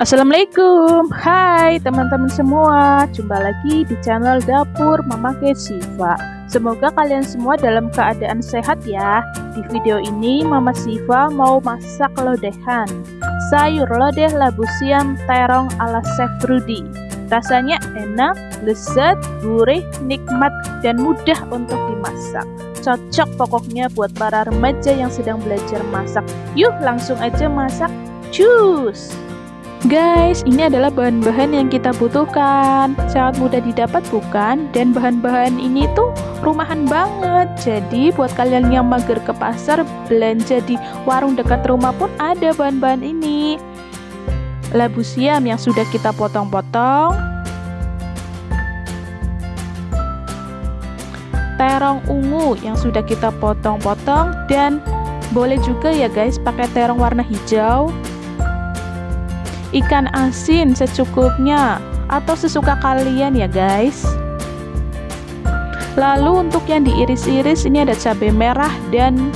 Assalamualaikum. Hai teman-teman semua. Jumpa lagi di channel Dapur Mama Siva. Semoga kalian semua dalam keadaan sehat ya. Di video ini Mama Siva mau masak lodehan. Sayur lodeh labu siam terong ala Chef Rudy. Rasanya enak, lezat, gurih, nikmat, dan mudah untuk dimasak. Cocok pokoknya buat para remaja yang sedang belajar masak. Yuk langsung aja masak. Cus! Guys, ini adalah bahan-bahan yang kita butuhkan. Sangat mudah didapat bukan? Dan bahan-bahan ini tuh rumahan banget. Jadi buat kalian yang mager ke pasar, belanja di warung dekat rumah pun ada bahan-bahan ini. Labu siam yang sudah kita potong-potong. Terong ungu yang sudah kita potong-potong dan boleh juga ya guys pakai terong warna hijau ikan asin secukupnya atau sesuka kalian ya guys lalu untuk yang diiris-iris ini ada cabai merah dan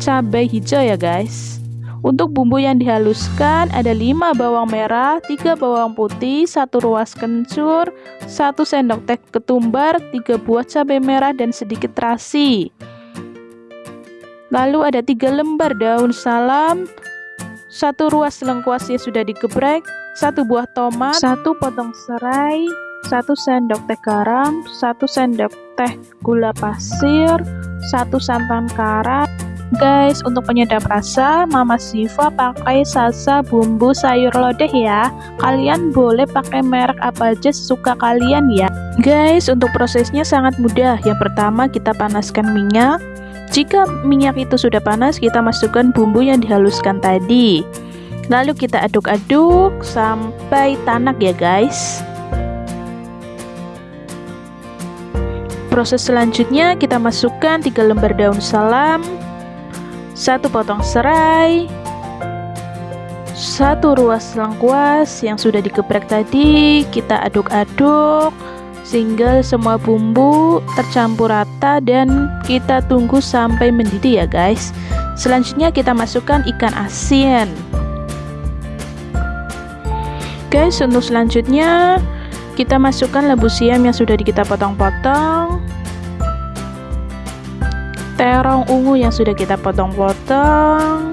cabai hijau ya guys untuk bumbu yang dihaluskan ada 5 bawang merah, 3 bawang putih, 1 ruas kencur, 1 sendok teh ketumbar, 3 buah cabai merah dan sedikit terasi. Lalu ada 3 lembar daun salam, satu ruas lengkuas yang sudah digeprek, satu buah tomat, satu potong serai, satu sendok teh garam, satu sendok teh gula pasir, satu santan karat. Guys, untuk penyedap rasa, Mama Siva pakai salsa bumbu sayur lodeh ya. Kalian boleh pakai merek apa aja sesuka kalian ya. Guys, untuk prosesnya sangat mudah. Yang pertama kita panaskan minyak, jika minyak itu sudah panas, kita masukkan bumbu yang dihaluskan tadi. Lalu kita aduk-aduk sampai tanak ya guys. Proses selanjutnya kita masukkan 3 lembar daun salam, satu potong serai, satu ruas lengkuas yang sudah dikeprek tadi, kita aduk-aduk sehingga semua bumbu tercampur rata dan kita tunggu sampai mendidih ya guys. Selanjutnya kita masukkan ikan asin. Guys untuk selanjutnya kita masukkan labu siam yang sudah kita potong-potong. Terong ungu yang sudah kita potong-potong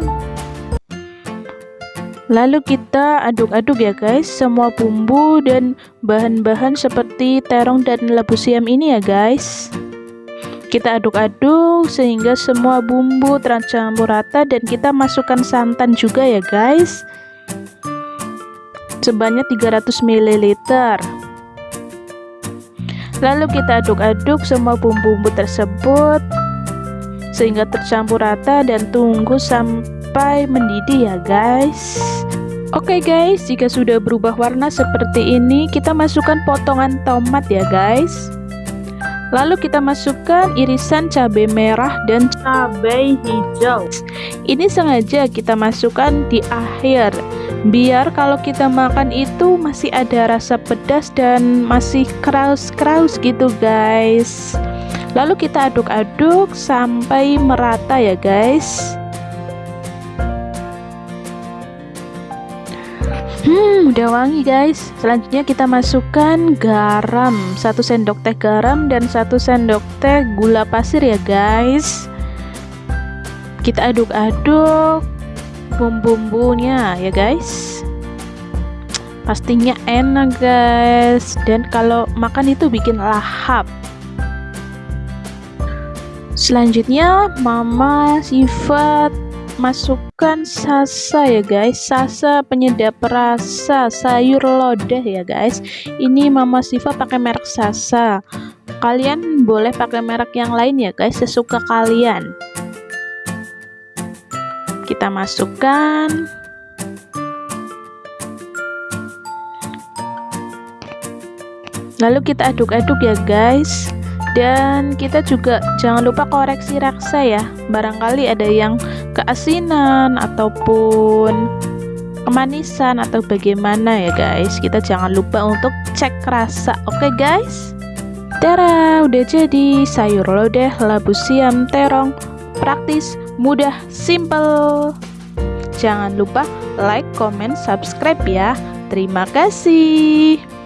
Lalu kita aduk-aduk ya guys semua bumbu dan bahan-bahan seperti terong dan labu siam ini ya guys. Kita aduk-aduk sehingga semua bumbu tercampur rata dan kita masukkan santan juga ya guys. Sebanyak 300 ml. Lalu kita aduk-aduk semua bumbu-bumbu tersebut sehingga tercampur rata dan tunggu sampai sampai mendidih ya guys Oke okay guys, jika sudah berubah warna seperti ini, kita masukkan potongan tomat ya guys. Lalu kita masukkan irisan cabai merah dan cabai hijau. Ini sengaja kita masukkan di akhir, biar kalau kita makan itu masih ada rasa pedas dan masih kraus-kraus gitu guys. Lalu kita aduk-aduk sampai merata ya guys. Hmm, udah wangi guys. Selanjutnya kita masukkan garam, satu sendok teh garam dan satu sendok teh gula pasir ya guys. Kita aduk-aduk bumbu-bumbunya ya guys. Pastinya enak guys. Dan kalau makan itu bikin lahap. Selanjutnya Mama sifat masukkan sasa ya guys. Sasa penyedap rasa sayur lodeh ya guys. Ini mama Siva pakai merek sasa. Kalian boleh pakai merek yang lain ya guys sesuka kalian. Kita masukkan. Lalu kita aduk-aduk ya guys dan kita juga jangan lupa koreksi raksa ya. Barangkali ada yang keasinan ataupun kemanisan atau bagaimana ya guys. Kita jangan lupa untuk cek rasa oke okay, guys? Tara udah jadi. Sayur lodeh labu siam terong. Praktis mudah simple. Jangan lupa like, comment, subscribe ya. Terima kasih.